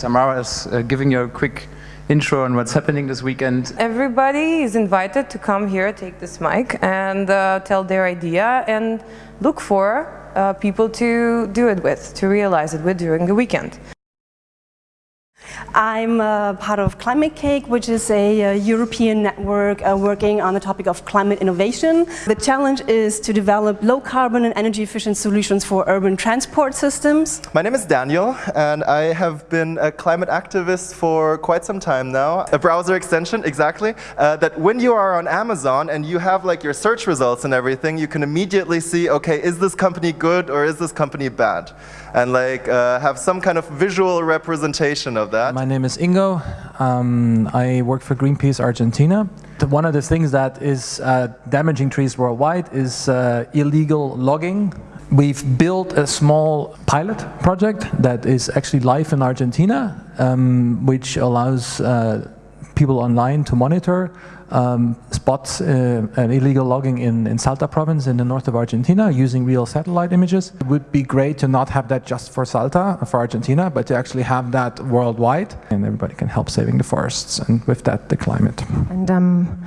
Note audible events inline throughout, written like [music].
Tamara is uh, giving you a quick intro on what's happening this weekend. Everybody is invited to come here, take this mic and uh, tell their idea and look for uh, people to do it with, to realize it with during the weekend. I'm uh, part of Climate-KIC, which is a uh, European network uh, working on the topic of climate innovation. The challenge is to develop low carbon and energy efficient solutions for urban transport systems. My name is Daniel and I have been a climate activist for quite some time now. A browser extension, exactly, uh, that when you are on Amazon and you have like your search results and everything, you can immediately see, okay, is this company good or is this company bad? And like uh, have some kind of visual representation of that. My name is Ingo. Um, I work for Greenpeace Argentina. One of the things that is uh, damaging trees worldwide is uh, illegal logging. We've built a small pilot project that is actually live in Argentina, um, which allows uh, people online to monitor um, spots uh, illegal logging in, in Salta province in the north of Argentina using real satellite images. It would be great to not have that just for Salta, for Argentina, but to actually have that worldwide and everybody can help saving the forests and with that the climate. And um,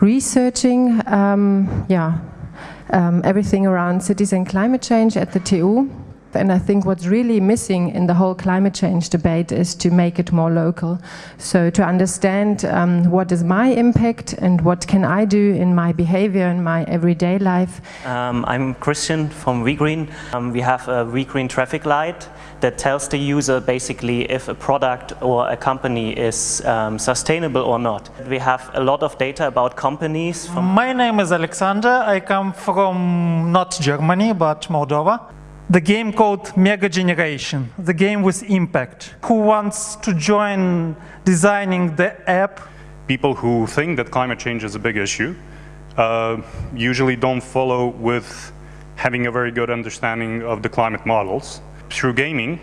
researching, um, yeah, um, everything around cities and climate change at the TU and I think what's really missing in the whole climate change debate is to make it more local. So to understand um, what is my impact and what can I do in my behavior in my everyday life. Um, I'm Christian from WeGreen. Um, we have a WeGreen traffic light that tells the user basically if a product or a company is um, sustainable or not. We have a lot of data about companies. my name is Alexander. I come from not Germany but Moldova the game called Mega Generation, the game with impact. Who wants to join designing the app? People who think that climate change is a big issue uh, usually don't follow with having a very good understanding of the climate models. Through gaming,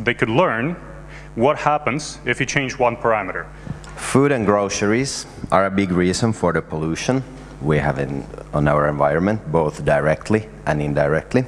they could learn what happens if you change one parameter. Food and groceries are a big reason for the pollution we have in, on our environment, both directly and indirectly.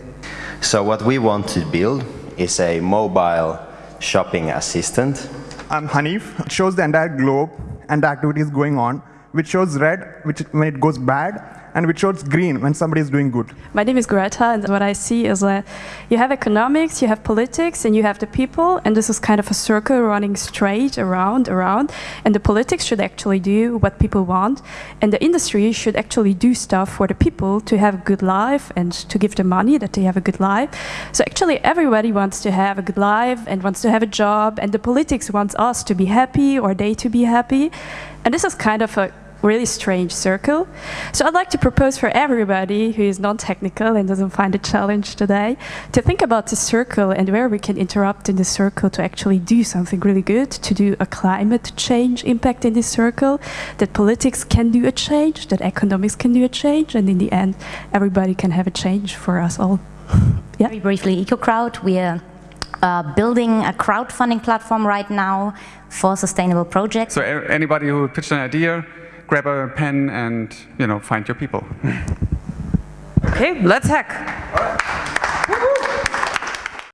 So what we want to build is a mobile shopping assistant. I'm Hanif. It shows the entire globe and the activities going on, which shows red which when it goes bad, and which shows green when somebody is doing good. My name is Greta, and what I see is that you have economics, you have politics, and you have the people, and this is kind of a circle running straight around, around, and the politics should actually do what people want, and the industry should actually do stuff for the people to have a good life and to give them money that they have a good life. So actually everybody wants to have a good life and wants to have a job, and the politics wants us to be happy or they to be happy, and this is kind of a really strange circle. So I'd like to propose for everybody who is non-technical and doesn't find a challenge today to think about the circle and where we can interrupt in the circle to actually do something really good, to do a climate change impact in this circle, that politics can do a change, that economics can do a change, and in the end, everybody can have a change for us all. [laughs] yeah. Very briefly, EcoCrowd, we are uh, building a crowdfunding platform right now for sustainable projects. So anybody who pitched an idea, grab a pen and, you know, find your people. Okay, let's hack.